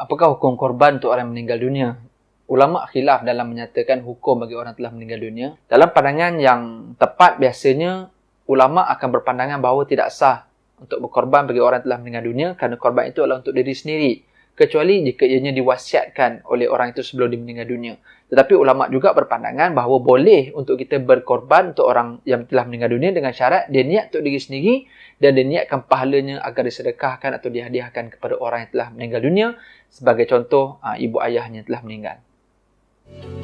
apakah hukum korban untuk orang yang meninggal dunia? Ulama khilaf dalam menyatakan hukum bagi orang telah meninggal dunia. Dalam pandangan yang tepat biasanya ulama akan berpandangan bahawa tidak sah untuk berkorban bagi orang telah meninggal dunia kerana korban itu adalah untuk diri sendiri kecuali jika ianya diwasiatkan oleh orang itu sebelum meninggal dunia. Tetapi ulama juga berpandangan bahawa boleh untuk kita berkorban untuk orang yang telah meninggal dunia dengan syarat dia niat untuk diri sendiri dan dia niatkan pahalanya agar disedekahkan atau dihadiahkan kepada orang yang telah meninggal dunia sebagai contoh ah, ibu ayahnya telah meninggal. Thank you